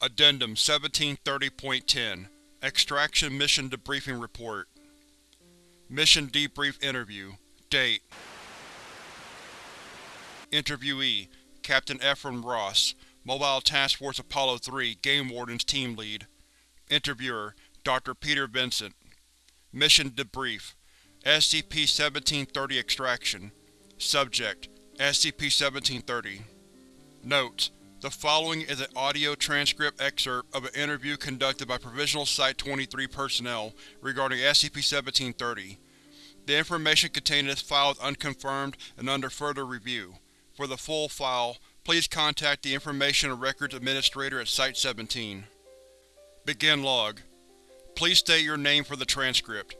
Addendum 1730.10 Extraction Mission Debriefing Report. Mission Debrief Interview. Date. Interviewee: Captain Ephraim Ross, Mobile Task Force Apollo 3 Game Warden's Team Lead. Interviewer: Dr. Peter Vincent. Mission Debrief. SCP-1730 Extraction. Subject: SCP-1730 Notes: The following is an audio transcript excerpt of an interview conducted by Provisional Site-23 personnel regarding SCP-1730. The information contained in this file is unconfirmed and under further review. For the full file, please contact the Information and Records Administrator at Site-17. Begin log. Please state your name for the transcript.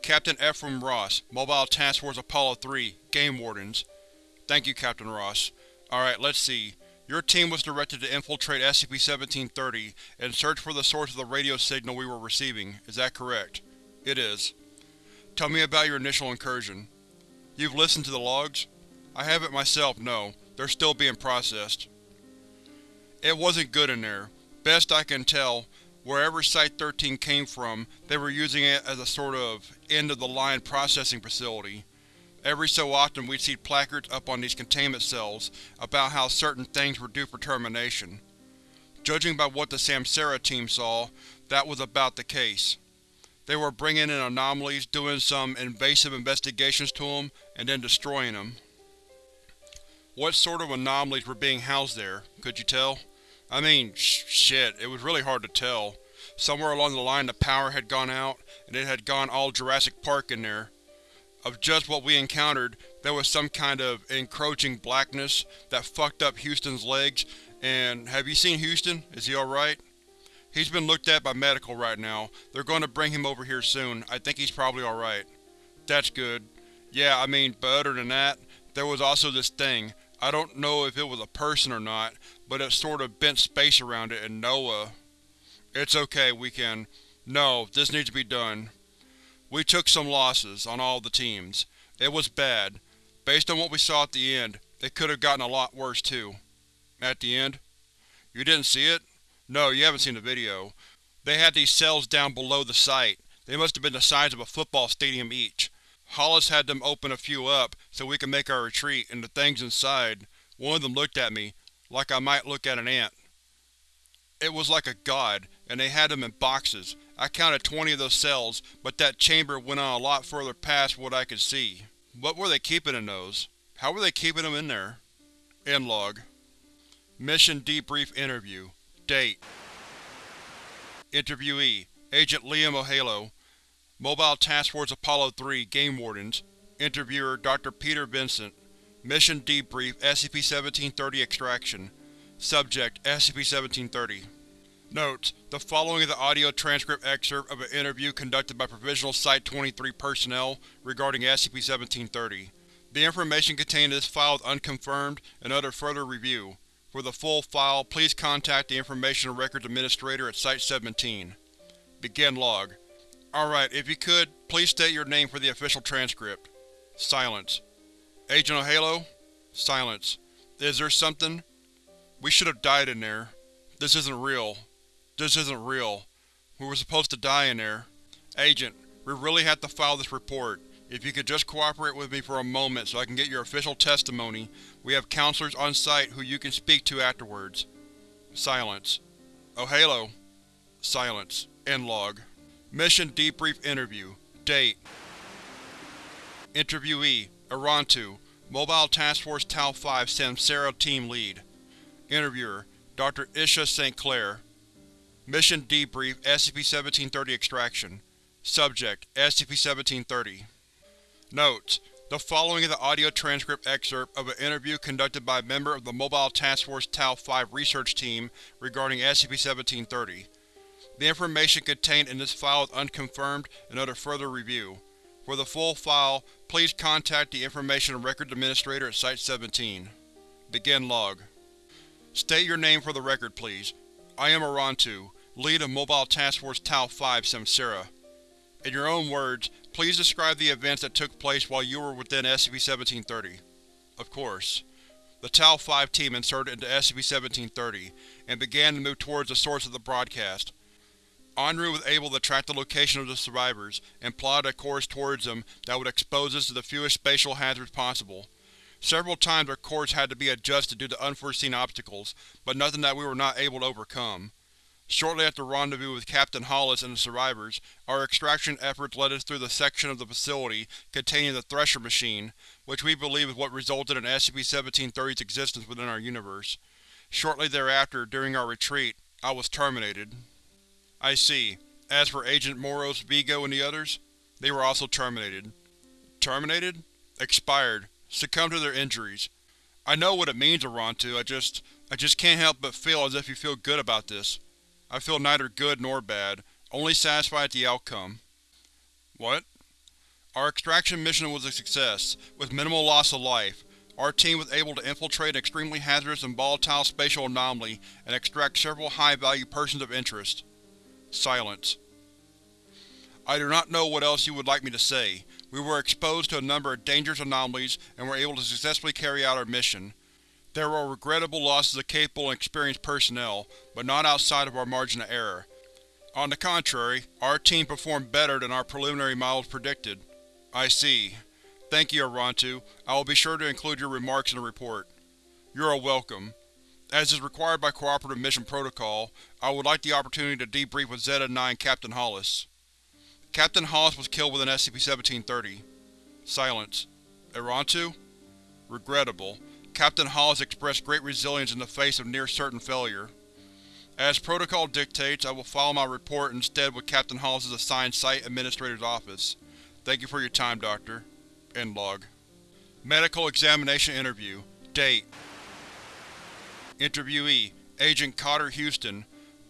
Captain Ephraim Ross, Mobile Task Force Apollo 3, Game Wardens. Thank you, Captain Ross. Alright, let's see. Your team was directed to infiltrate SCP-1730 and search for the source of the radio signal we were receiving. Is that correct? It is. Tell me about your initial incursion. You've listened to the logs? I haven't myself, no. They're still being processed. It wasn't good in there. Best I can tell, wherever Site-13 came from, they were using it as a sort of end-of-the-line processing facility. Every so often we'd see placards up on these containment cells about how certain things were due for termination. Judging by what the Samsara team saw, that was about the case. They were bringing in anomalies, doing some invasive investigations to them, and then destroying them. What sort of anomalies were being housed there, could you tell? I mean, sh shit, it was really hard to tell. Somewhere along the line the power had gone out, and it had gone all Jurassic Park in there. Of just what we encountered, there was some kind of encroaching blackness that fucked up Houston's legs, and have you seen Houston? Is he alright? He's been looked at by medical right now. They're going to bring him over here soon. I think he's probably alright. That's good. Yeah, I mean, but other than that, there was also this thing. I don't know if it was a person or not, but it sort of bent space around it and Noah… It's okay, we can… No, this needs to be done. We took some losses, on all the teams. It was bad. Based on what we saw at the end, it could have gotten a lot worse too. At the end? You didn't see it? No, you haven't seen the video. They had these cells down below the site. They must have been the size of a football stadium each. Hollis had them open a few up so we could make our retreat, and the things inside, one of them looked at me, like I might look at an ant. It was like a god, and they had them in boxes. I counted 20 of those cells, but that chamber went on a lot further past what I could see. What were they keeping in those? How were they keeping them in there? End log. Mission Debrief Interview Date Interviewee: Agent Liam O'Halo Mobile Task Force Apollo 3 Game Wardens Interviewer: Dr. Peter Vincent Mission Debrief SCP-1730 Extraction Subject: SCP-1730 Notes: The following is an audio transcript excerpt of an interview conducted by Provisional Site-23 personnel regarding SCP-1730. The information contained in this file is unconfirmed and under further review. For the full file, please contact the Information Records Administrator at Site-17. Begin log. Alright, if you could, please state your name for the official transcript. Silence. Agent O'Halo? Silence. Is there something? We should have died in there. This isn't real. This isn't real. We were supposed to die in there. Agent, we really have to file this report. If you could just cooperate with me for a moment so I can get your official testimony, we have counselors on site who you can speak to afterwards. Silence. Oh halo. Silence. End log. Mission Debrief Interview Date Interviewee: Arantu, Mobile Task Force Tau-5 Samsara Team Lead Interviewer: Dr. Isha St. Clair Mission Debrief SCP-1730 Extraction Subject: SCP-1730 Notes: The following is an audio transcript excerpt of an interview conducted by a member of the Mobile Task Force Tau-5 research team regarding SCP-1730. The information contained in this file is unconfirmed and under further review. For the full file, please contact the Information Records Administrator at Site-17. Begin log. State your name for the record, please. I am Arantu, lead of Mobile Task Force Tau-5 Samsara. In your own words, please describe the events that took place while you were within SCP-1730. Of course. the Tau-5 team inserted into SCP-1730 and began to move towards the source of the broadcast. Enru was able to track the location of the survivors and plotted a course towards them that would expose us to the fewest spatial hazards possible. Several times our course had to be adjusted due to unforeseen obstacles, but nothing that we were not able to overcome. Shortly after rendezvous with Captain Hollis and the survivors, our extraction efforts led us through the section of the facility containing the Thresher machine, which we believe is what resulted in SCP-1730's existence within our universe. Shortly thereafter, during our retreat, I was terminated. I see. As for Agent Moros, Vigo, and the others, they were also terminated. Terminated? Expired. Succumbed to their injuries. I know what it means, Arantu, I just… I just can't help but feel as if you feel good about this. I feel neither good nor bad, only satisfied at the outcome. What? Our extraction mission was a success, with minimal loss of life. Our team was able to infiltrate an extremely hazardous and volatile spatial anomaly and extract several high-value persons of interest. Silence. I do not know what else you would like me to say. We were exposed to a number of dangerous anomalies and were able to successfully carry out our mission. There were regrettable losses of capable and experienced personnel, but not outside of our margin of error. On the contrary, our team performed better than our preliminary models predicted. I see. Thank you, Arantu. I will be sure to include your remarks in the report. You are welcome. As is required by Cooperative Mission Protocol, I would like the opportunity to debrief with Zeta-9 Captain Hollis. Captain Hollis was killed within SCP-1730. Silence. Arantu? Regrettable. Captain Hollis expressed great resilience in the face of near-certain failure. As protocol dictates, I will file my report instead with Captain Hollis's assigned Site Administrator's office. Thank you for your time, Doctor. End log. Medical Examination Interview Date Interviewee Agent Cotter Houston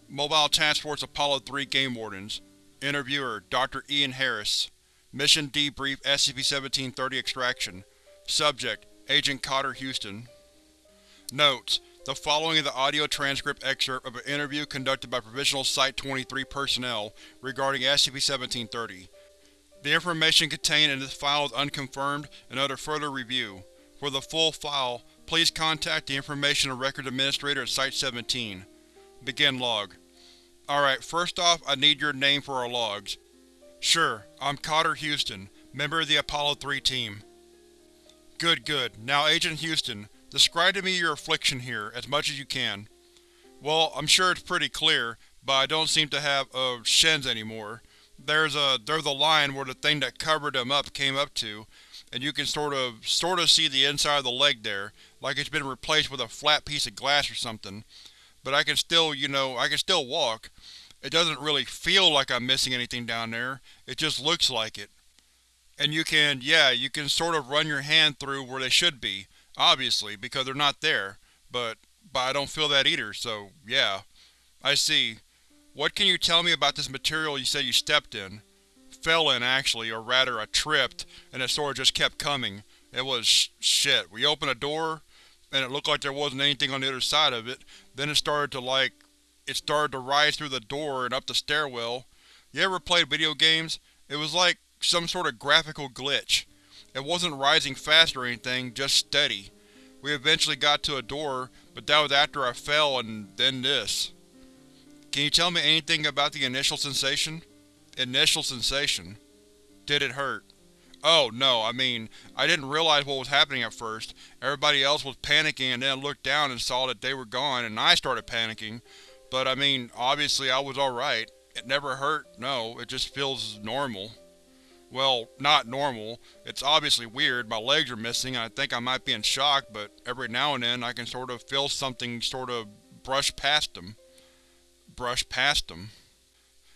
Mobile Task Force Apollo 3 Game Wardens Interviewer Dr. Ian Harris Mission Debrief SCP-1730 Extraction Subject Agent Cotter Houston Notes: The following is the audio transcript excerpt of an interview conducted by Provisional Site-23 personnel regarding SCP-1730. The information contained in this file is unconfirmed and under further review. For the full file, please contact the Information and Records Administrator at Site-17. Begin log. Alright, first off I need your name for our logs. Sure, I'm Cotter Houston, member of the Apollo 3 team. Good, good. Now Agent Houston, describe to me your affliction here, as much as you can. Well, I'm sure it's pretty clear, but I don't seem to have, uh, shins anymore. There's a, there's a line where the thing that covered them up came up to, and you can sort of, sort of see the inside of the leg there, like it's been replaced with a flat piece of glass or something. But I can still, you know, I can still walk. It doesn't really feel like I'm missing anything down there, it just looks like it. And you can, yeah, you can sort of run your hand through where they should be, obviously, because they're not there, but, but I don't feel that either, so, yeah. I see. What can you tell me about this material you said you stepped in? Fell in, actually, or rather I tripped, and it sort of just kept coming. It was sh shit. We opened a door, and it looked like there wasn't anything on the other side of it. Then it started to like, it started to rise through the door and up the stairwell. You ever played video games? It was like, some sort of graphical glitch. It wasn't rising fast or anything, just steady. We eventually got to a door, but that was after I fell and then this. Can you tell me anything about the initial sensation? Initial sensation. Did it hurt? Oh, no, I mean, I didn't realize what was happening at first. Everybody else was panicking and then looked down and saw that they were gone and I started panicking. But I mean, obviously I was alright. It never hurt, no, it just feels normal. Well, not normal. It's obviously weird, my legs are missing and I think I might be in shock, but every now and then I can sort of feel something sort of brush past them. Brush past them.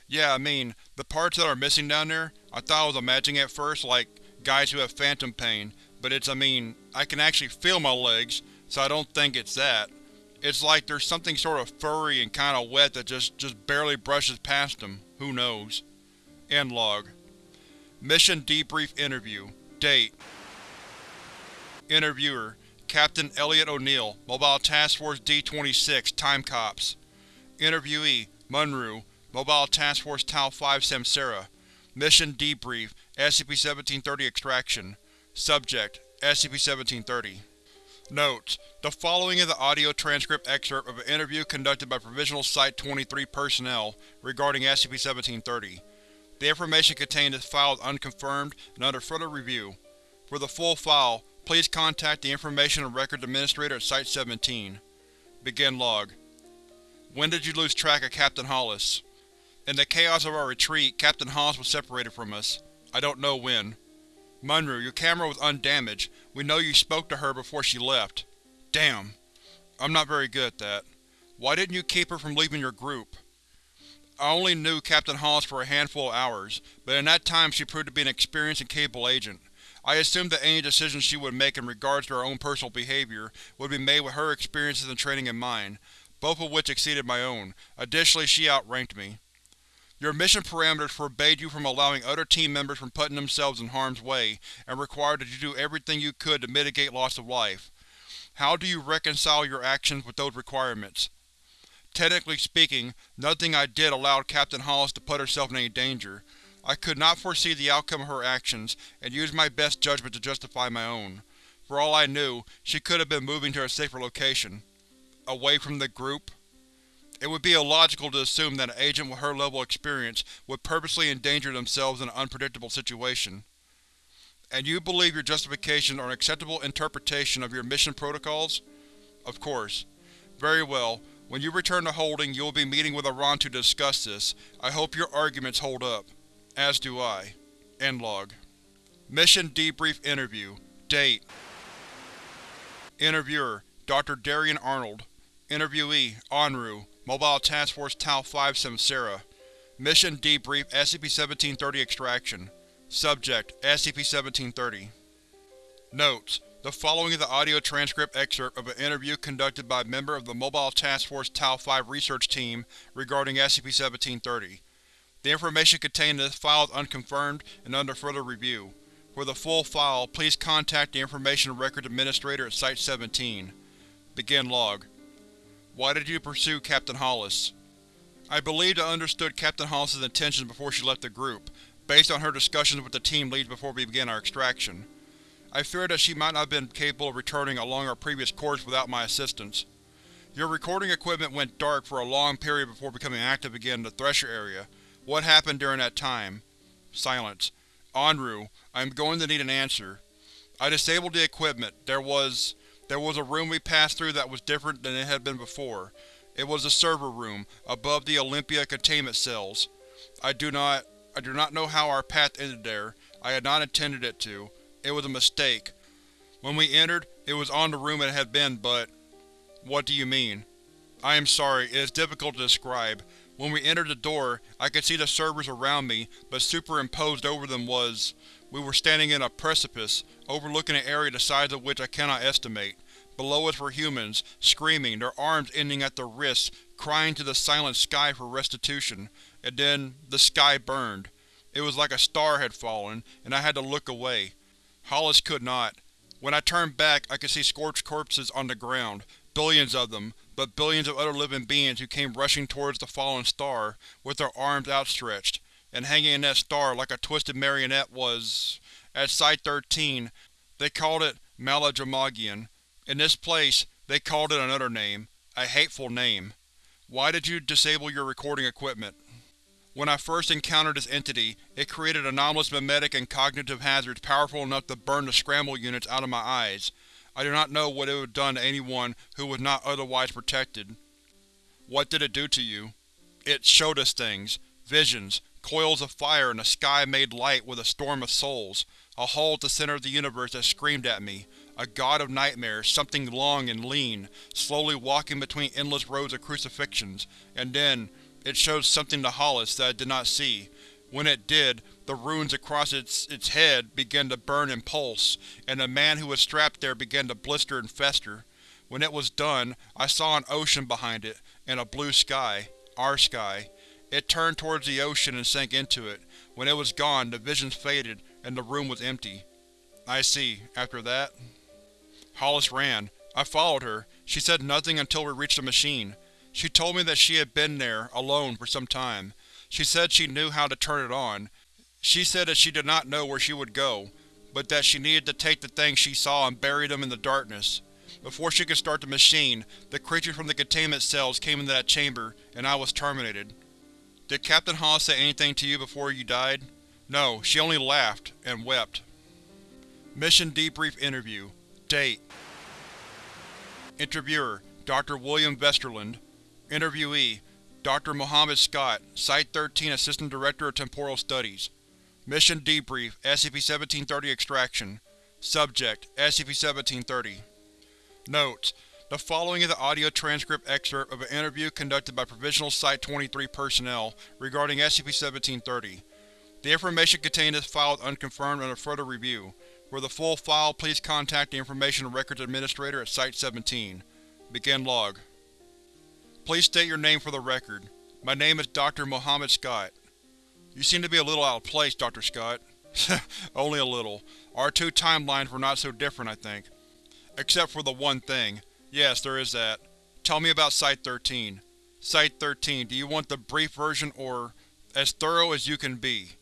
Yeah, I mean, the parts that are missing down there, I thought I was imagining at first, like guys who have phantom pain, but it's, I mean, I can actually feel my legs, so I don't think it's that. It's like there's something sort of furry and kinda wet that just, just barely brushes past them. Who knows. End log. Mission Debrief Interview. Date. Interviewer Captain Elliot O'Neill, Mobile Task Force D-26, Time Cops. Interviewee Munru, Mobile Task Force Tau-5 Samsara. Mission Debrief SCP-1730 Extraction. Subject SCP-1730 Notes: The following is an audio transcript excerpt of an interview conducted by Provisional Site-23 personnel regarding SCP-1730. The information contained in this file is unconfirmed and under further review. For the full file, please contact the Information and Records Administrator at Site-17. Begin log. When did you lose track of Captain Hollis? In the chaos of our retreat, Captain Hollis was separated from us. I don't know when. Munru, your camera was undamaged. We know you spoke to her before she left. Damn. I'm not very good at that. Why didn't you keep her from leaving your group? I only knew Captain Hollis for a handful of hours, but in that time she proved to be an experienced and capable agent. I assumed that any decisions she would make in regards to her own personal behavior would be made with her experiences and training in mind, both of which exceeded my own. Additionally, she outranked me. Your mission parameters forbade you from allowing other team members from putting themselves in harm's way, and required that you do everything you could to mitigate loss of life. How do you reconcile your actions with those requirements? Technically speaking, nothing I did allowed Captain Hollis to put herself in any danger. I could not foresee the outcome of her actions, and used my best judgment to justify my own. For all I knew, she could have been moving to a safer location. Away from the group? It would be illogical to assume that an agent with her level of experience would purposely endanger themselves in an unpredictable situation. And you believe your justifications are an acceptable interpretation of your mission protocols? Of course. Very well. When you return to Holding, you will be meeting with Iran to discuss this. I hope your arguments hold up. As do I. End log. Mission Debrief Interview Date Interviewer Dr. Darian Arnold Interviewee Onru Mobile Task Force Tau-5 Samsara Mission Debrief SCP-1730 Extraction Subject SCP-1730 Notes: The following is an audio transcript excerpt of an interview conducted by a member of the Mobile Task Force Tau-5 research team regarding SCP-1730. The information contained in this file is unconfirmed and under further review. For the full file, please contact the Information Records Administrator at Site-17. Begin log. Why did you pursue Captain Hollis? I believed I understood Captain Hollis's intentions before she left the group, based on her discussions with the team leads before we began our extraction. I feared that she might not have been capable of returning along our previous course without my assistance. Your recording equipment went dark for a long period before becoming active again in the Thresher area. What happened during that time? Silence. Onru, I am going to need an answer. I disabled the equipment. There was… There was a room we passed through that was different than it had been before. It was the server room, above the Olympia containment cells. I do not… I do not know how our path ended there. I had not intended it to. It was a mistake. When we entered, it was on the room it had been, but… What do you mean? I am sorry, it is difficult to describe. When we entered the door, I could see the servers around me, but superimposed over them was… We were standing in a precipice, overlooking an area the size of which I cannot estimate. Below us were humans, screaming, their arms ending at the wrists, crying to the silent sky for restitution. And then, the sky burned. It was like a star had fallen, and I had to look away. Hollis could not. When I turned back, I could see scorched corpses on the ground, billions of them, but billions of other living beings who came rushing towards the fallen star, with their arms outstretched and hanging in that star like a twisted marionette was… At Site-13, they called it Maladramagian. In this place, they called it another name. A hateful name. Why did you disable your recording equipment? When I first encountered this entity, it created anomalous memetic and cognitive hazards powerful enough to burn the scramble units out of my eyes. I do not know what it would have done to anyone who was not otherwise protected. What did it do to you? It showed us things. Visions, Coils of fire in a sky made light with a storm of souls. A hole at the center of the universe that screamed at me. A god of nightmares, something long and lean, slowly walking between endless rows of crucifixions. And then, it showed something to Hollis that I did not see. When it did, the runes across its, its head began to burn and pulse, and the man who was strapped there began to blister and fester. When it was done, I saw an ocean behind it, and a blue sky. Our sky. It turned towards the ocean and sank into it. When it was gone, the visions faded, and the room was empty. I see. After that? Hollis ran. I followed her. She said nothing until we reached the machine. She told me that she had been there, alone, for some time. She said she knew how to turn it on. She said that she did not know where she would go, but that she needed to take the things she saw and bury them in the darkness. before she could start the machine, the creatures from the containment cells came into that chamber, and I was terminated. Did Captain Hawes say anything to you before you died? No, she only laughed, and wept. Mission Debrief Interview Date Interviewer Dr. William Vesterland Interviewee Dr. Mohammed Scott, Site-13 Assistant Director of Temporal Studies Mission Debrief SCP-1730 Extraction Subject SCP-1730 Notes: The following is an audio transcript excerpt of an interview conducted by Provisional Site-23 personnel regarding SCP-1730. The information contained in this file is unconfirmed under further review. For the full file, please contact the Information Records Administrator at Site-17. Begin log. Please state your name for the record. My name is Dr. Mohammed Scott. You seem to be a little out of place, Dr. Scott. Only a little. Our two timelines were not so different, I think. Except for the one thing. Yes, there is that. Tell me about Site-13. Site-13, do you want the brief version or… as thorough as you can be?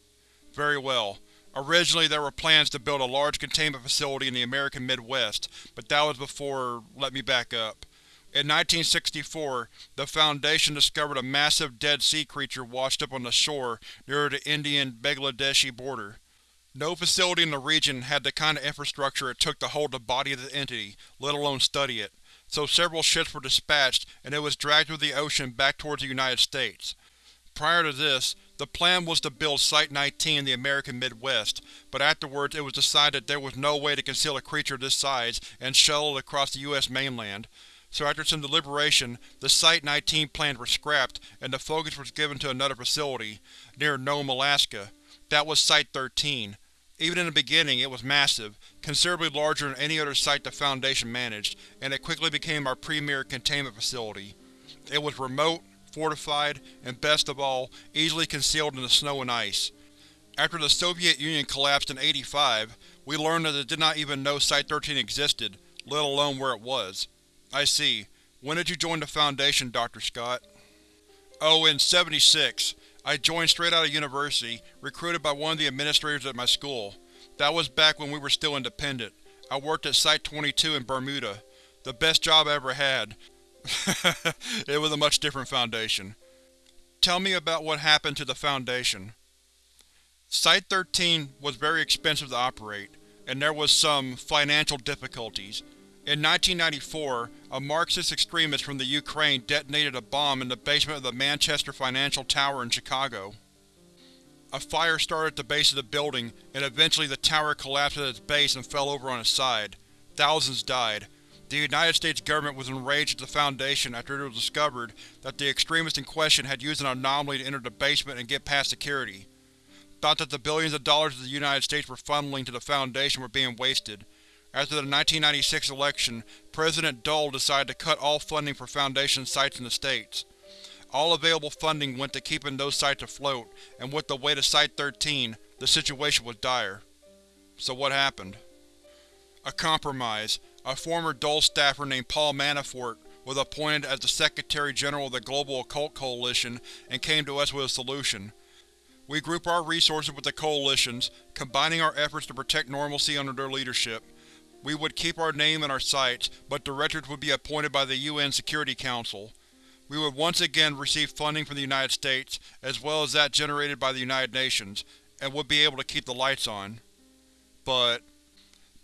Very well. Originally there were plans to build a large containment facility in the American Midwest, but that was before… let me back up. In 1964, the Foundation discovered a massive dead sea creature washed up on the shore near the Indian-Bangladeshi border. No facility in the region had the kind of infrastructure it took to hold the body of the entity, let alone study it, so several ships were dispatched and it was dragged through the ocean back towards the United States. Prior to this, the plan was to build Site-19 in the American Midwest, but afterwards it was decided that there was no way to conceal a creature this size and shuttle it across the U.S. mainland, so after some deliberation, the Site-19 plans were scrapped and the focus was given to another facility, near Nome, Alaska. That was Site-13. Even in the beginning, it was massive, considerably larger than any other site the Foundation managed, and it quickly became our premier containment facility. It was remote, fortified, and best of all, easily concealed in the snow and ice. After the Soviet Union collapsed in 85, we learned that it did not even know Site-13 existed, let alone where it was. I see. When did you join the Foundation, Dr. Scott? Oh, in 76. I joined straight out of university, recruited by one of the administrators at my school. That was back when we were still independent. I worked at Site-22 in Bermuda. The best job I ever had. it was a much different Foundation. Tell me about what happened to the Foundation. Site-13 was very expensive to operate, and there was some financial difficulties. In 1994, a Marxist extremist from the Ukraine detonated a bomb in the basement of the Manchester Financial Tower in Chicago. A fire started at the base of the building, and eventually the tower collapsed at its base and fell over on its side. Thousands died. The United States government was enraged at the Foundation after it was discovered that the extremist in question had used an anomaly to enter the basement and get past security. Thought that the billions of dollars of the United States were funneling to the Foundation were being wasted. After the 1996 election, President Dole decided to cut all funding for Foundation sites in the States. All available funding went to keeping those sites afloat, and with the weight of Site-13, the situation was dire. So what happened? A compromise. A former Dole staffer named Paul Manafort was appointed as the Secretary-General of the Global Occult Coalition and came to us with a solution. We group our resources with the Coalition's, combining our efforts to protect normalcy under their leadership. We would keep our name and our sites, but directors would be appointed by the UN Security Council. We would once again receive funding from the United States, as well as that generated by the United Nations, and would be able to keep the lights on. But…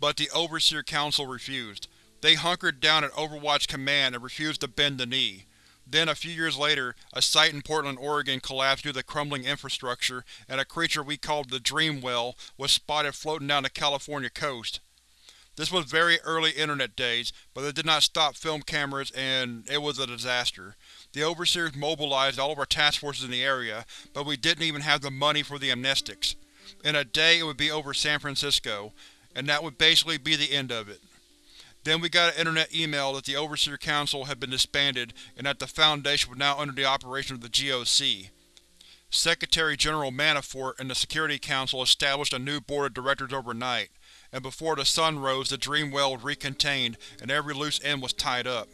But the Overseer Council refused. They hunkered down at Overwatch Command and refused to bend the knee. Then, a few years later, a site in Portland, Oregon collapsed due to crumbling infrastructure, and a creature we called the Dream Well was spotted floating down the California coast. This was very early Internet days, but it did not stop film cameras and it was a disaster. The Overseers mobilized all of our task forces in the area, but we didn't even have the money for the amnestics. In a day it would be over San Francisco, and that would basically be the end of it. Then we got an internet email that the Overseer Council had been disbanded and that the Foundation was now under the operation of the GOC. Secretary-General Manafort and the Security Council established a new board of directors overnight and before the sun rose the dream well was recontained and every loose end was tied up.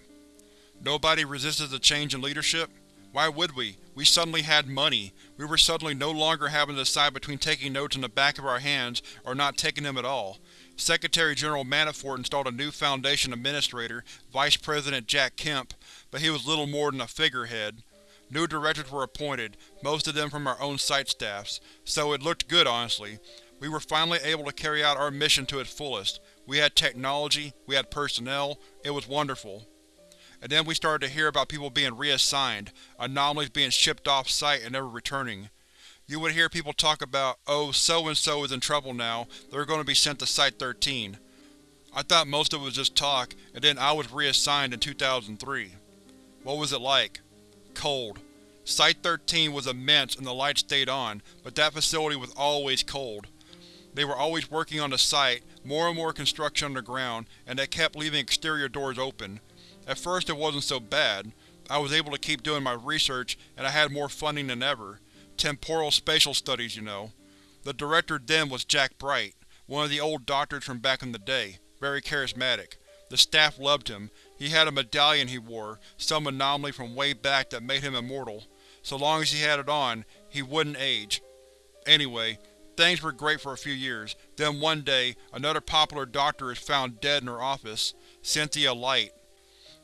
Nobody resisted the change in leadership? Why would we? We suddenly had money. We were suddenly no longer having to decide between taking notes in the back of our hands or not taking them at all. Secretary General Manafort installed a new Foundation administrator, Vice President Jack Kemp, but he was little more than a figurehead. New directors were appointed, most of them from our own site staffs, so it looked good honestly. We were finally able to carry out our mission to its fullest. We had technology, we had personnel, it was wonderful. And then we started to hear about people being reassigned, anomalies being shipped off-site and never returning. You would hear people talk about, oh, so-and-so is in trouble now, they're going to be sent to Site-13. I thought most of it was just talk, and then I was reassigned in 2003. What was it like? Cold. Site-13 was immense and the lights stayed on, but that facility was always cold. They were always working on the site, more and more construction underground, and they kept leaving exterior doors open. At first it wasn't so bad. I was able to keep doing my research, and I had more funding than ever. Temporal spatial studies, you know. The director then was Jack Bright, one of the old doctors from back in the day, very charismatic. The staff loved him. He had a medallion he wore, some anomaly from way back that made him immortal. So long as he had it on, he wouldn't age. Anyway, things were great for a few years, then one day, another popular doctor is found dead in her office, Cynthia Light.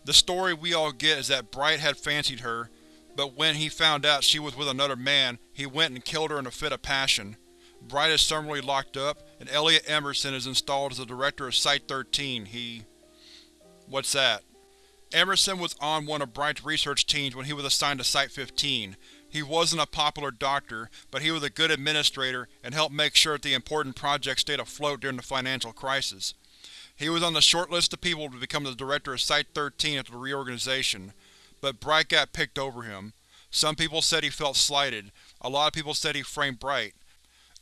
The story we all get is that Bright had fancied her, but when he found out she was with another man, he went and killed her in a fit of passion. Bright is summarily locked up, and Elliot Emerson is installed as the director of Site-13. He… What's that? Emerson was on one of Bright's research teams when he was assigned to Site-15. He wasn't a popular doctor, but he was a good administrator and helped make sure that the important project stayed afloat during the financial crisis. He was on the short list of people to become the director of Site-13 after the reorganization, but Bright got picked over him. Some people said he felt slighted, a lot of people said he framed Bright.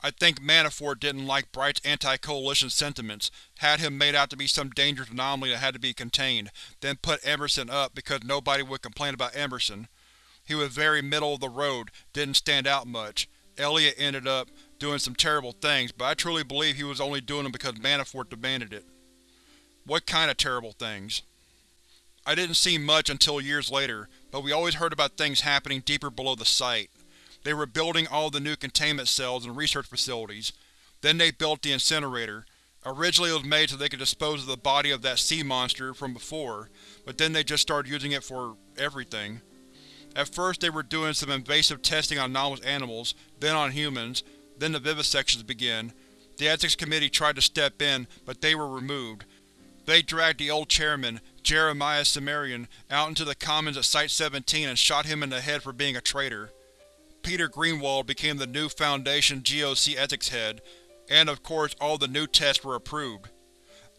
I think Manafort didn't like Bright's anti-coalition sentiments, had him made out to be some dangerous anomaly that had to be contained, then put Emerson up because nobody would complain about Emerson. He was very middle of the road, didn't stand out much. Elliot ended up doing some terrible things, but I truly believe he was only doing them because Manafort demanded it. What kind of terrible things? I didn't see much until years later, but we always heard about things happening deeper below the site. They were building all the new containment cells and research facilities. Then they built the incinerator. Originally it was made so they could dispose of the body of that sea monster from before, but then they just started using it for everything. At first they were doing some invasive testing on anomalous animals, then on humans, then the vivisections began. The Ethics Committee tried to step in, but they were removed. They dragged the old chairman, Jeremiah Cimmerian, out into the commons at Site-17 and shot him in the head for being a traitor. Peter Greenwald became the new Foundation GOC ethics head, and of course all the new tests were approved.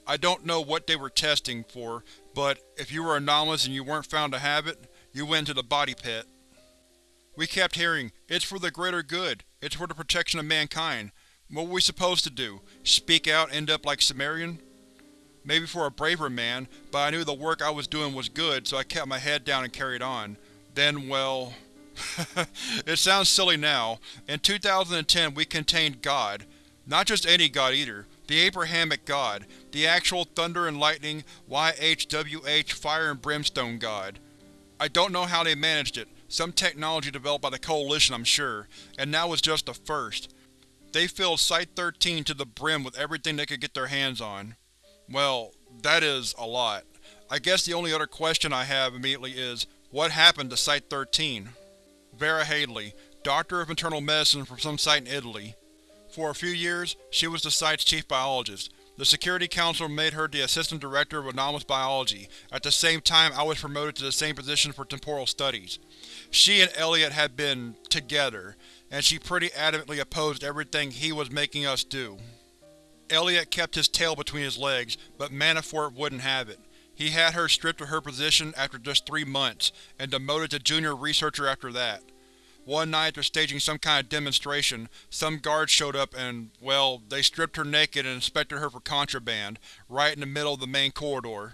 I don't know what they were testing for, but if you were anomalous and you weren't found to have it, you went into the body pit. We kept hearing, it's for the greater good, it's for the protection of mankind. What were we supposed to do? Speak out end up like Cimmerian? Maybe for a braver man, but I knew the work I was doing was good, so I kept my head down and carried on. Then, well… it sounds silly now. In 2010 we contained God. Not just any God either. The Abrahamic God. The actual thunder and lightning, YHWH fire and brimstone God. I don't know how they managed it. Some technology developed by the Coalition, I'm sure. And that was just the first. They filled Site-13 to the brim with everything they could get their hands on. Well, that is a lot. I guess the only other question I have immediately is, what happened to Site-13? Vera Hadley, Doctor of Internal Medicine from some site in Italy. For a few years, she was the site's chief biologist. The Security Council made her the Assistant Director of Anomalous Biology. At the same time, I was promoted to the same position for Temporal Studies. She and Elliot had been together, and she pretty adamantly opposed everything he was making us do. Elliot kept his tail between his legs, but Manafort wouldn't have it. He had her stripped of her position after just three months, and demoted to junior researcher after that. One night after staging some kind of demonstration, some guards showed up and, well, they stripped her naked and inspected her for contraband, right in the middle of the main corridor.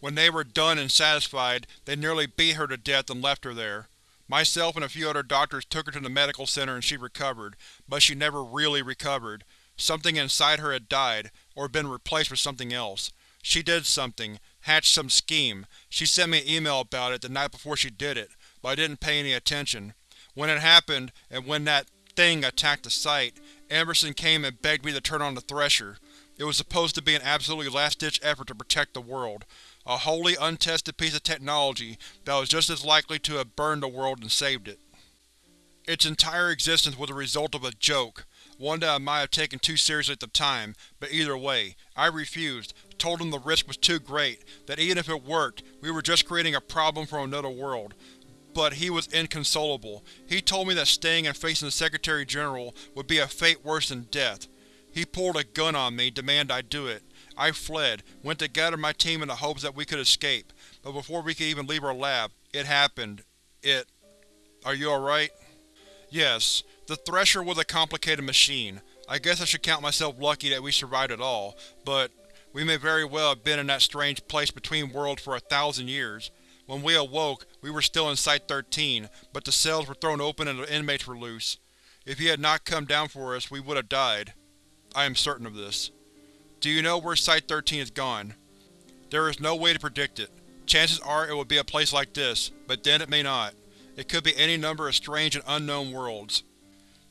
When they were done and satisfied, they nearly beat her to death and left her there. Myself and a few other doctors took her to the medical center and she recovered, but she never really recovered. Something inside her had died, or been replaced with something else. She did something, hatched some scheme. She sent me an email about it the night before she did it, but I didn't pay any attention. When it happened, and when that thing attacked the site, Emerson came and begged me to turn on the Thresher. It was supposed to be an absolutely last-ditch effort to protect the world. A wholly untested piece of technology that was just as likely to have burned the world and saved it. Its entire existence was the result of a joke, one that I might have taken too seriously at the time, but either way, I refused, told him the risk was too great, that even if it worked, we were just creating a problem from another world. But he was inconsolable. He told me that staying and facing the Secretary-General would be a fate worse than death. He pulled a gun on me, demanded I do it. I fled, went to gather my team in the hopes that we could escape, but before we could even leave our lab, it happened. It… Are you alright? Yes. The Thresher was a complicated machine. I guess I should count myself lucky that we survived at all, but we may very well have been in that strange place between worlds for a thousand years. When we awoke, we were still in Site-13, but the cells were thrown open and the inmates were loose. If he had not come down for us, we would have died. I am certain of this. Do you know where Site-13 is gone? There is no way to predict it. Chances are it will be a place like this, but then it may not. It could be any number of strange and unknown worlds.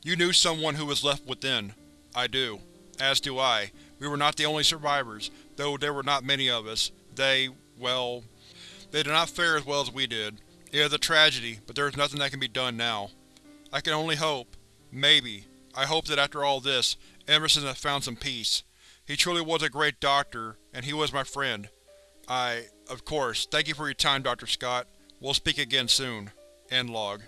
You knew someone who was left within. I do. As do I. We were not the only survivors, though there were not many of us. They, well, they did not fare as well as we did. It is a tragedy, but there is nothing that can be done now. I can only hope, maybe, I hope that after all this, Emerson has found some peace. He truly was a great doctor, and he was my friend. I, of course, thank you for your time, Dr. Scott. We'll speak again soon. End log.